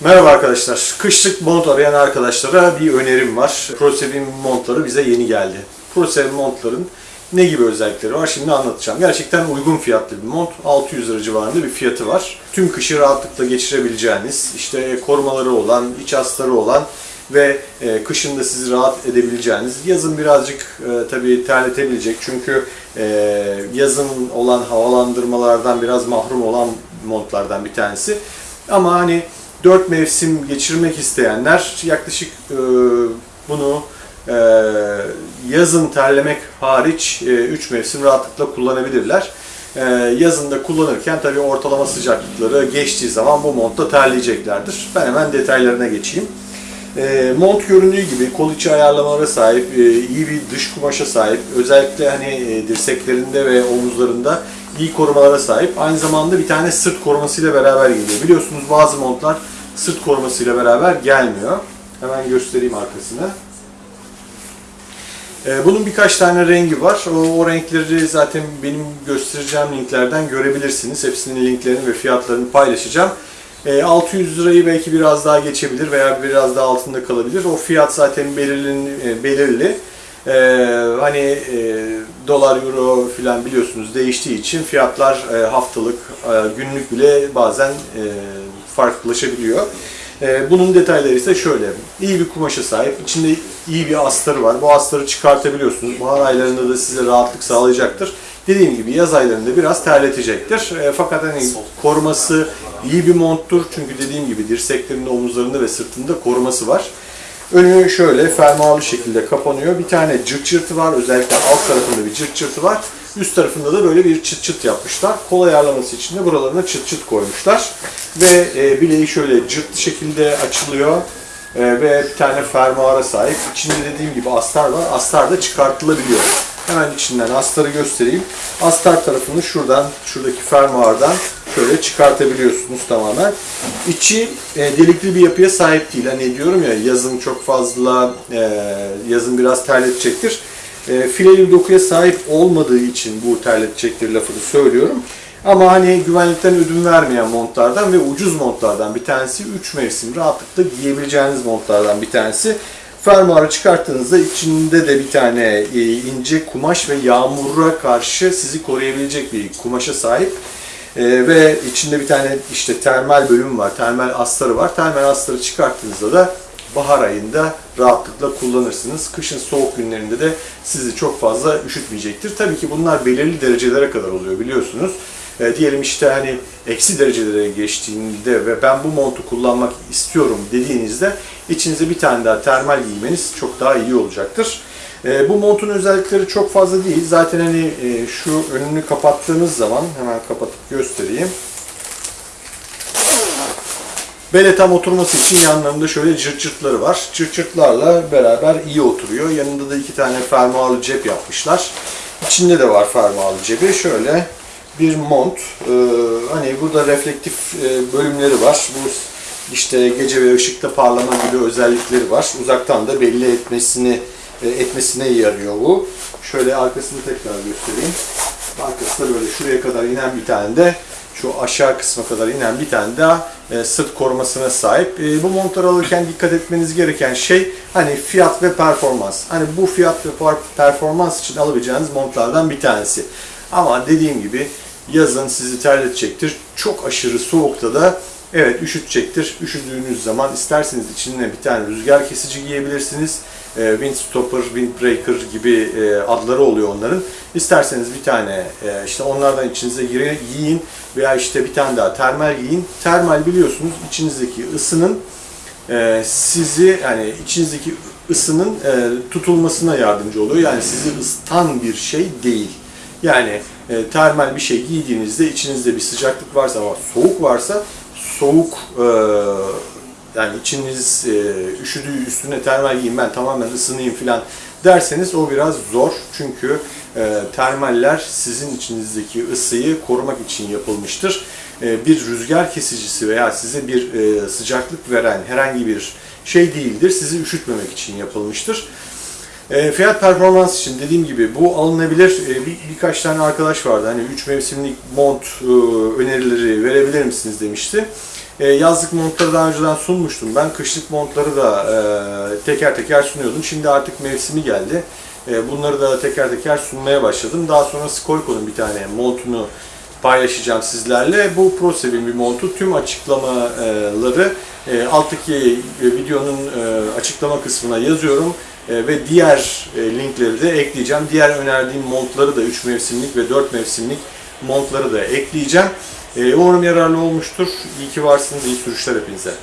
Merhaba arkadaşlar. Kışlık mont arayan arkadaşlara bir önerim var. ProSevin montları bize yeni geldi. ProSevin montların ne gibi özellikleri var şimdi anlatacağım. Gerçekten uygun fiyatlı bir mont. 600 lira civarında bir fiyatı var. Tüm kışı rahatlıkla geçirebileceğiniz, işte korumaları olan, iç astarı olan ve e, kışın da sizi rahat edebileceğiniz, yazın birazcık e, tabii terletebilecek çünkü e, yazın olan havalandırmalardan biraz mahrum olan montlardan bir tanesi. Ama hani 4 mevsim geçirmek isteyenler yaklaşık e, bunu e, yazın terlemek hariç 3 mevsim rahatlıkla kullanabilirler. E, yazında kullanırken tabii ortalama sıcaklıkları geçtiği zaman bu montta terleyeceklerdir. Ben hemen detaylarına geçeyim. E, mont göründüğü gibi kol içi ayarlamalara sahip, e, iyi bir dış kumaşa sahip, özellikle hani e, dirseklerinde ve omuzlarında iyi korumalara sahip. Aynı zamanda bir tane sırt korumasıyla beraber geliyor. Biliyorsunuz bazı montlar sırt korumasıyla beraber gelmiyor. Hemen göstereyim arkasını. E, bunun birkaç tane rengi var. O, o renkleri zaten benim göstereceğim linklerden görebilirsiniz. Hepsinin linklerini ve fiyatlarını paylaşacağım. E, 600 lirayı belki biraz daha geçebilir veya biraz daha altında kalabilir. O fiyat zaten belirli. E, belirli. E, hani e, dolar, euro filan biliyorsunuz değiştiği için fiyatlar e, haftalık, e, günlük bile bazen e, farklılaşabiliyor. E, bunun detayları ise şöyle. İyi bir kumaşa sahip, içinde iyi bir astarı var. Bu astarı çıkartabiliyorsunuz. Bahar aylarında da size rahatlık sağlayacaktır. Dediğim gibi yaz aylarında biraz terletecektir. E, fakat hani koruması iyi bir monttur. Çünkü dediğim gibi dirseklerinde, omuzlarında ve sırtında koruması var. Önü şöyle fermuarlı şekilde kapanıyor. Bir tane cırt cırtı var. Özellikle alt tarafında bir cırt cırtı var. Üst tarafında da böyle bir çıt çıt yapmışlar. Kol ayarlaması için de buralarına çıt çıt koymuşlar. Ve e, bileği şöyle cırt şekilde açılıyor. E, ve bir tane fermuara sahip. İçinde dediğim gibi astar var. Astar da çıkartılabiliyor. Hemen içinden astarı göstereyim. Astar tarafını şuradan, şuradaki fermuardan şöyle çıkartabiliyorsunuz tamamen. İçi e, delikli bir yapıya sahip değil. Hani diyorum ya yazın çok fazla, e, yazın biraz terletecektir. E, fileli dokuya sahip olmadığı için bu terletecektir lafını söylüyorum. Ama hani güvenlikten ödün vermeyen montlardan ve ucuz montlardan bir tanesi 3 mevsim rahatlıkla giyebileceğiniz montlardan bir tanesi. Fermuarı çıkarttığınızda içinde de bir tane e, ince kumaş ve yağmura karşı sizi koruyabilecek bir kumaşa sahip. E, ve içinde bir tane işte termal bölüm var, termal astarı var. Termal astarı çıkarttığınızda da bahar ayında rahatlıkla kullanırsınız. Kışın soğuk günlerinde de sizi çok fazla üşütmeyecektir. Tabii ki bunlar belirli derecelere kadar oluyor biliyorsunuz. E, diyelim işte hani eksi derecelere geçtiğinde ve ben bu montu kullanmak istiyorum dediğinizde içinize bir tane daha termal giymeniz çok daha iyi olacaktır. E, bu montun özellikleri çok fazla değil. Zaten hani e, şu önünü kapattığınız zaman hemen kapatıp göstereyim. Bele tam oturması için yanlarında şöyle cırt cırtları var. Cırt cırtlarla beraber iyi oturuyor. Yanında da iki tane fermuarlı cep yapmışlar. İçinde de var fermuarlı cebi. Şöyle bir mont. Ee, hani burada reflektif e, bölümleri var. Bu işte gece ve ışıkta parlama gibi özellikleri var. Uzaktan da belli etmesini etmesine yarıyor bu. Şöyle arkasını tekrar göstereyim. Arkası da böyle şuraya kadar inen bir tane de şu aşağı kısma kadar inen bir tane daha e, sırt korumasına sahip. E, bu montları alırken dikkat etmeniz gereken şey hani fiyat ve performans. Hani bu fiyat ve performans için alabileceğiniz montlardan bir tanesi. Ama dediğim gibi yazın sizi terletecektir. Çok aşırı soğukta da evet üşütecektir. Üşüdüğünüz zaman isterseniz içine bir tane rüzgar kesici giyebilirsiniz. E, windstopper, windbreaker gibi e, adları oluyor onların. İsterseniz bir tane e, işte onlardan içinize giyin veya işte bir tane daha termal giyin. Termal biliyorsunuz içinizdeki ısının e, sizi yani içinizdeki ısının e, tutulmasına yardımcı oluyor. Yani sizi ısıtan bir şey değil. Yani e, termal bir şey giydiğinizde içinizde bir sıcaklık varsa ama soğuk varsa soğuk e, yani içiniz e, üşüdüğü üstüne termal giyin ben tamamen ısınayım filan derseniz o biraz zor. Çünkü e, termaller sizin içinizdeki ısıyı korumak için yapılmıştır. E, bir rüzgar kesicisi veya size bir e, sıcaklık veren herhangi bir şey değildir. Sizi üşütmemek için yapılmıştır. E, fiyat performans için dediğim gibi bu alınabilir. E, bir, birkaç tane arkadaş vardı. Hani 3 mevsimlik mont e, önerileri verebilir misiniz demişti. E, yazlık montları daha önceden sunmuştum ben. Kışlık montları da e, teker teker sunuyordum. Şimdi artık mevsimi geldi. E, bunları da teker teker sunmaya başladım. Daha sonra Skolko'nun bir tane montunu paylaşacağım sizlerle. Bu ProSev'in bir montu. Tüm açıklamaları e, alttaki e, videonun e, açıklama kısmına yazıyorum. E, ve diğer e, linkleri de ekleyeceğim. Diğer önerdiğim montları da 3 mevsimlik ve 4 mevsimlik montları da ekleyeceğim. E, umarım yararlı olmuştur. İyi ki varsınız. İyi sürüşler hepinize.